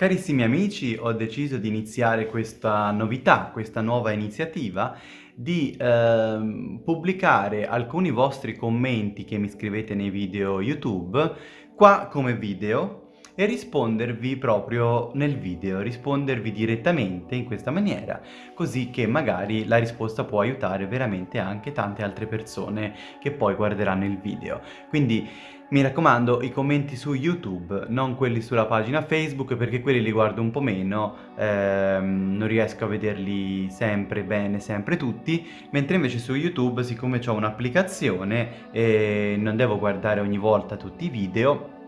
Carissimi amici, ho deciso di iniziare questa novità, questa nuova iniziativa di eh, pubblicare alcuni vostri commenti che mi scrivete nei video YouTube qua come video e rispondervi proprio nel video, rispondervi direttamente in questa maniera, così che magari la risposta può aiutare veramente anche tante altre persone che poi guarderanno il video. Quindi mi raccomando i commenti su YouTube, non quelli sulla pagina Facebook perché quelli li guardo un po' meno, ehm, non riesco a vederli sempre bene, sempre tutti, mentre invece su YouTube siccome ho un'applicazione e non devo guardare ogni volta tutti i video,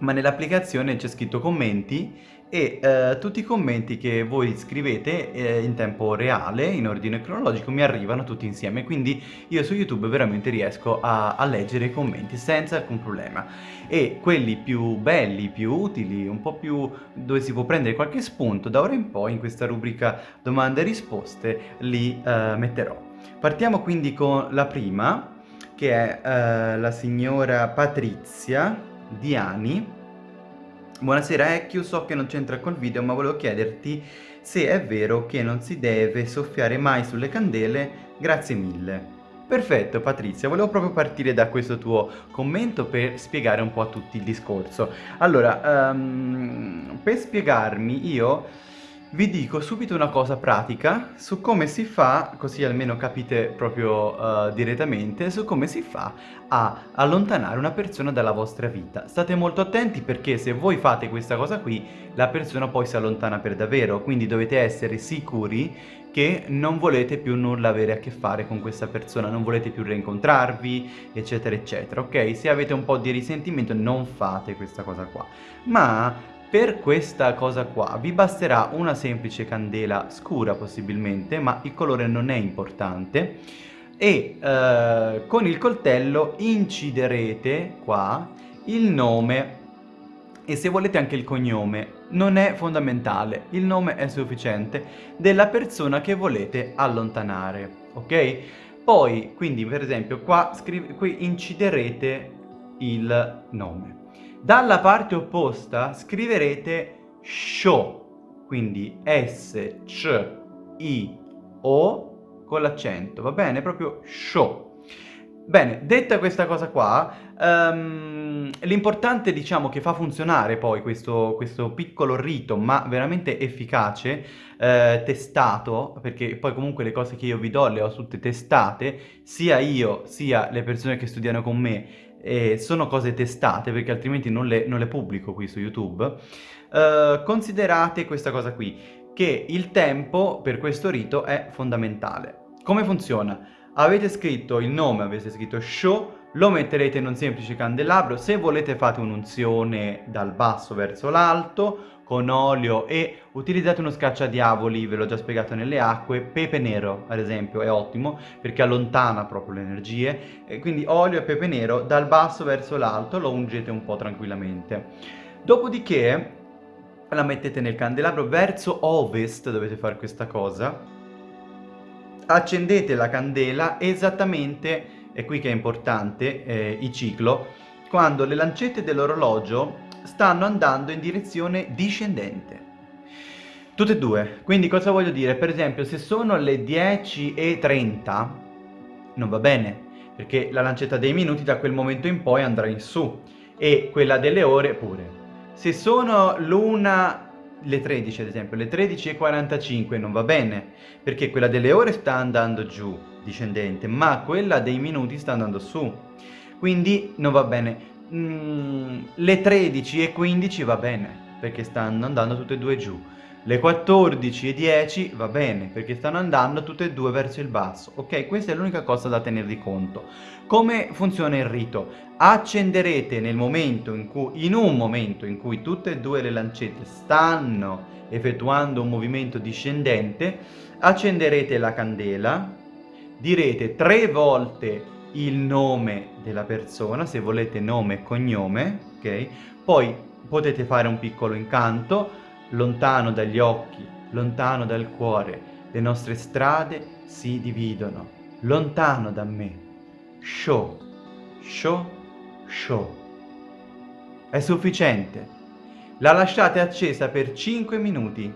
ma nell'applicazione c'è scritto commenti e eh, tutti i commenti che voi scrivete eh, in tempo reale, in ordine cronologico, mi arrivano tutti insieme, quindi io su YouTube veramente riesco a, a leggere i commenti senza alcun problema. E quelli più belli, più utili, un po' più dove si può prendere qualche spunto, da ora in poi in questa rubrica domande e risposte li eh, metterò. Partiamo quindi con la prima, che è eh, la signora Patrizia Diani Buonasera Ecchio, so che non c'entra col video ma volevo chiederti se è vero che non si deve soffiare mai sulle candele, grazie mille. Perfetto Patrizia, volevo proprio partire da questo tuo commento per spiegare un po' a tutti il discorso. Allora, um, per spiegarmi io vi dico subito una cosa pratica su come si fa, così almeno capite proprio uh, direttamente, su come si fa a allontanare una persona dalla vostra vita. State molto attenti perché se voi fate questa cosa qui, la persona poi si allontana per davvero, quindi dovete essere sicuri che non volete più nulla avere a che fare con questa persona, non volete più rincontrarvi, eccetera, eccetera, ok? Se avete un po' di risentimento non fate questa cosa qua. Ma per questa cosa qua vi basterà una semplice candela scura possibilmente, ma il colore non è importante, e eh, con il coltello inciderete qua il nome e se volete anche il cognome, non è fondamentale, il nome è sufficiente, della persona che volete allontanare, ok? Poi, quindi per esempio, qua qui inciderete il nome. Dalla parte opposta scriverete SHO, quindi S-C-I-O con l'accento, va bene? Proprio SHO. Bene, detta questa cosa qua, um, l'importante diciamo che fa funzionare poi questo, questo piccolo rito, ma veramente efficace, eh, testato, perché poi comunque le cose che io vi do le ho tutte testate, sia io sia le persone che studiano con me, e sono cose testate perché altrimenti non le, non le pubblico qui su YouTube, uh, considerate questa cosa qui, che il tempo per questo rito è fondamentale. Come funziona? Avete scritto il nome, avete scritto show, lo metterete in un semplice candelabro, se volete fate un'unzione dal basso verso l'alto, con olio e utilizzate uno scacciadiavoli, ve l'ho già spiegato nelle acque, pepe nero ad esempio è ottimo perché allontana proprio le energie, e quindi olio e pepe nero dal basso verso l'alto lo ungete un po' tranquillamente. Dopodiché la mettete nel candelabro verso ovest, dovete fare questa cosa, accendete la candela esattamente, è qui che è importante eh, il ciclo, quando le lancette dell'orologio stanno andando in direzione discendente. Tutte e due. Quindi cosa voglio dire? Per esempio, se sono le 10.30, non va bene, perché la lancetta dei minuti da quel momento in poi andrà in su, e quella delle ore pure. Se sono l'una le 13 ad esempio, le 13.45 non va bene, perché quella delle ore sta andando giù, discendente, ma quella dei minuti sta andando su. Quindi non va bene mm, le 13 e 15 va bene, perché stanno andando tutte e due giù. Le 14 e 10 va bene, perché stanno andando tutte e due verso il basso. Ok, questa è l'unica cosa da tenere di conto. Come funziona il rito? Accenderete nel momento in cui, in un momento in cui tutte e due le lancette stanno effettuando un movimento discendente, accenderete la candela, direte tre volte il nome della persona, se volete nome e cognome, ok? Poi potete fare un piccolo incanto, lontano dagli occhi, lontano dal cuore, le nostre strade si dividono, lontano da me. Show, show, show. È sufficiente. La lasciate accesa per 5 minuti.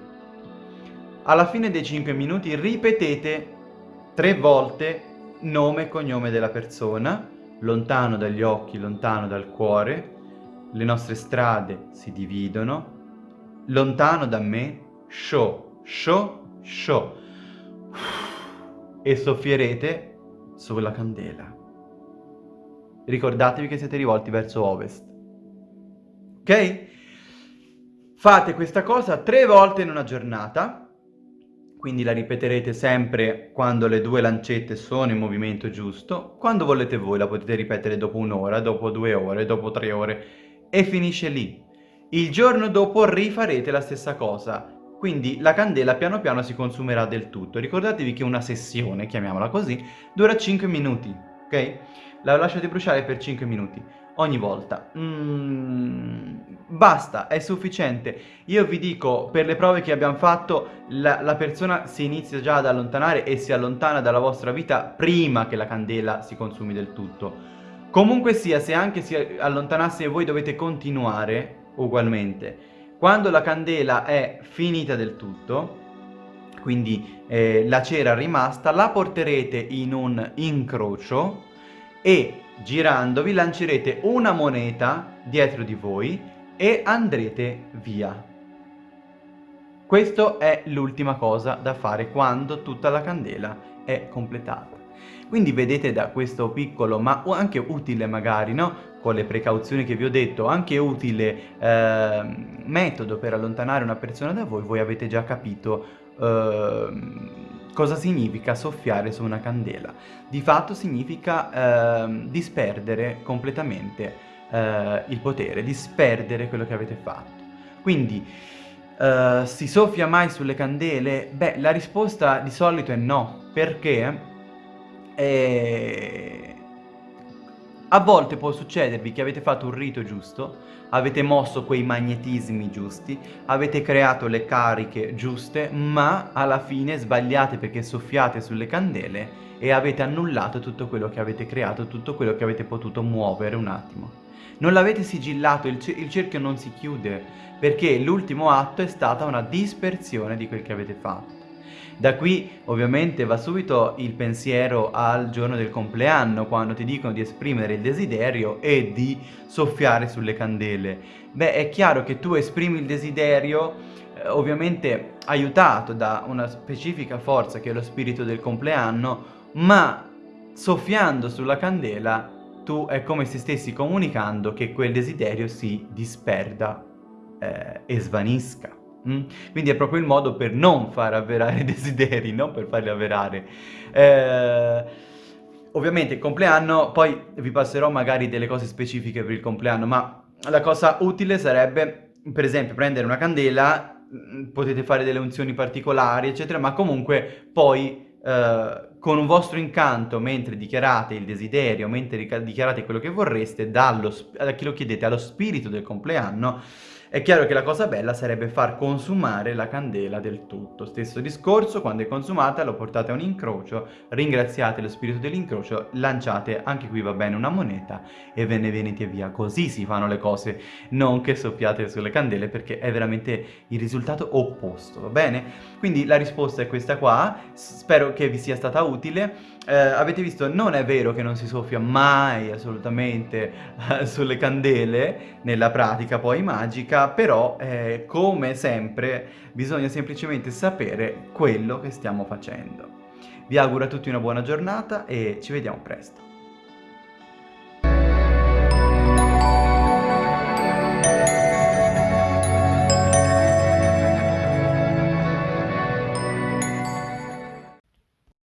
Alla fine dei 5 minuti ripetete tre volte nome e cognome della persona, lontano dagli occhi, lontano dal cuore, le nostre strade si dividono, lontano da me, show, show, show, e soffierete sulla candela. Ricordatevi che siete rivolti verso ovest. Ok? Fate questa cosa tre volte in una giornata quindi la ripeterete sempre quando le due lancette sono in movimento giusto, quando volete voi la potete ripetere dopo un'ora, dopo due ore, dopo tre ore e finisce lì. Il giorno dopo rifarete la stessa cosa, quindi la candela piano piano si consumerà del tutto. Ricordatevi che una sessione, chiamiamola così, dura 5 minuti, ok? La lasciate bruciare per 5 minuti ogni volta. Mm, basta, è sufficiente. Io vi dico, per le prove che abbiamo fatto, la, la, persona si inizia già ad allontanare e si allontana dalla vostra vita prima che la candela si consumi del tutto. Comunque sia, se anche si allontanasse voi dovete continuare ugualmente. Quando la candela è finita del tutto, quindi eh, la cera rimasta, la porterete in un incrocio e girandovi lancerete una moneta dietro di voi e andrete via. Questa è l'ultima cosa da fare quando tutta la candela è completata. Quindi vedete da questo piccolo, ma anche utile magari, no? Con le precauzioni che vi ho detto, anche utile eh, metodo per allontanare una persona da voi, voi avete già capito eh, Cosa significa soffiare su una candela? Di fatto significa eh, disperdere completamente eh, il potere, disperdere quello che avete fatto. Quindi, eh, si soffia mai sulle candele? Beh, la risposta di solito è no, perché eh, a volte può succedervi che avete fatto un rito giusto, avete mosso quei magnetismi giusti, avete creato le cariche giuste, ma alla fine sbagliate perché soffiate sulle candele e avete annullato tutto quello che avete creato, tutto quello che avete potuto muovere un attimo. Non l'avete sigillato, il, il cerchio non si chiude, perché l'ultimo atto è stata una dispersione di quel che avete fatto. Da qui ovviamente va subito il pensiero al giorno del compleanno, quando ti dicono di esprimere il desiderio e di soffiare sulle candele. Beh, è chiaro che tu esprimi il desiderio eh, ovviamente aiutato da una specifica forza che è lo spirito del compleanno, ma soffiando sulla candela tu è come se stessi comunicando che quel desiderio si disperda eh, e svanisca. Mm? Quindi è proprio il modo per non far avverare i desideri, non per farli avverare. Eh, ovviamente il compleanno, poi vi passerò magari delle cose specifiche per il compleanno, ma la cosa utile sarebbe, per esempio, prendere una candela, mm, potete fare delle unzioni particolari, eccetera, ma comunque poi eh, con un vostro incanto, mentre dichiarate il desiderio, mentre dichiarate quello che vorreste, dallo, a chi lo chiedete, allo spirito del compleanno, è chiaro che la cosa bella sarebbe far consumare la candela del tutto. Stesso discorso, quando è consumata lo portate a un incrocio, ringraziate lo spirito dell'incrocio, lanciate, anche qui va bene, una moneta e ve ne venite via. Così si fanno le cose, non che soffiate sulle candele perché è veramente il risultato opposto, va bene? Quindi la risposta è questa qua, spero che vi sia stata utile. Eh, avete visto, non è vero che non si soffia mai assolutamente eh, sulle candele nella pratica poi magica, però eh, come sempre bisogna semplicemente sapere quello che stiamo facendo. Vi auguro a tutti una buona giornata e ci vediamo presto.